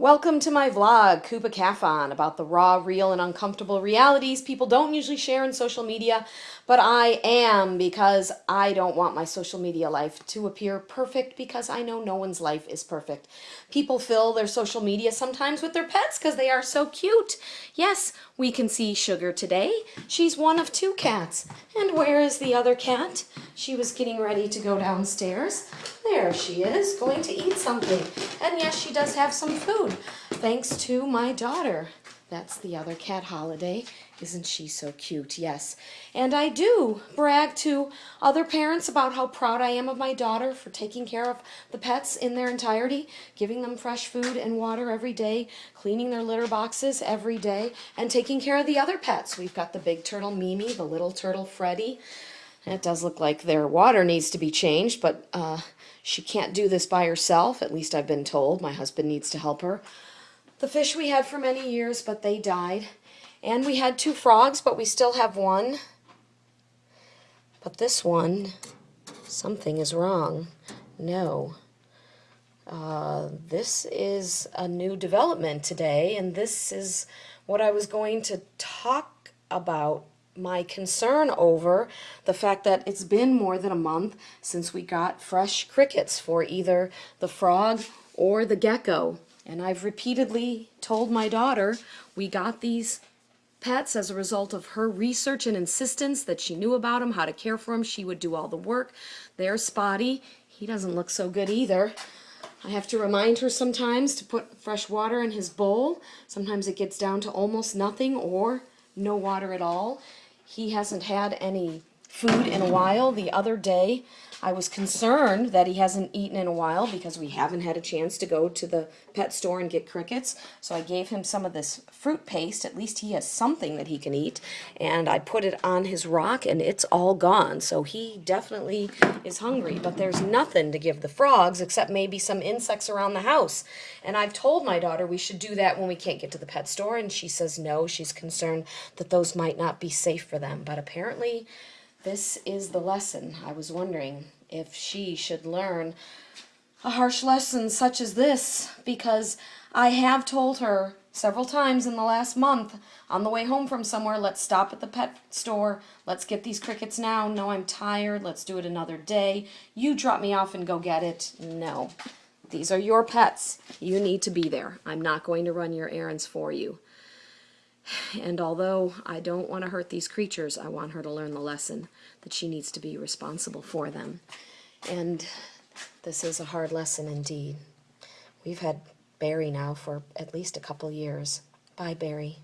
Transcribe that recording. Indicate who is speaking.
Speaker 1: Welcome to my vlog, Kuba Kafan, about the raw, real, and uncomfortable realities people don't usually share in social media, but I am because I don't want my social media life to appear perfect because I know no one's life is perfect. People fill their social media sometimes with their pets because they are so cute. Yes, we can see Sugar today. She's one of two cats. And where is the other cat? She was getting ready to go downstairs. There she is, going to eat something. And yes, she does have some food, thanks to my daughter. That's the other cat holiday. Isn't she so cute? Yes. And I do brag to other parents about how proud I am of my daughter for taking care of the pets in their entirety, giving them fresh food and water every day, cleaning their litter boxes every day, and taking care of the other pets. We've got the big turtle Mimi, the little turtle Freddie, it does look like their water needs to be changed, but uh, she can't do this by herself. At least I've been told. My husband needs to help her. The fish we had for many years, but they died. And we had two frogs, but we still have one. But this one, something is wrong. No. Uh, this is a new development today, and this is what I was going to talk about my concern over the fact that it's been more than a month since we got fresh crickets for either the frog or the gecko. And I've repeatedly told my daughter we got these pets as a result of her research and insistence that she knew about them, how to care for them. She would do all the work. There's Spotty. He doesn't look so good either. I have to remind her sometimes to put fresh water in his bowl. Sometimes it gets down to almost nothing or no water at all. He hasn't had any food in a while. The other day, I was concerned that he hasn't eaten in a while because we haven't had a chance to go to the pet store and get crickets. So I gave him some of this fruit paste. At least he has something that he can eat. And I put it on his rock and it's all gone. So he definitely is hungry. But there's nothing to give the frogs except maybe some insects around the house. And I've told my daughter we should do that when we can't get to the pet store. And she says no. She's concerned that those might not be safe for them. But apparently this is the lesson. I was wondering if she should learn a harsh lesson such as this, because I have told her several times in the last month on the way home from somewhere, let's stop at the pet store, let's get these crickets now, no I'm tired, let's do it another day, you drop me off and go get it. No, these are your pets, you need to be there. I'm not going to run your errands for you. And although I don't want to hurt these creatures, I want her to learn the lesson that she needs to be responsible for them. And this is a hard lesson indeed. We've had Barry now for at least a couple years. Bye, Barry.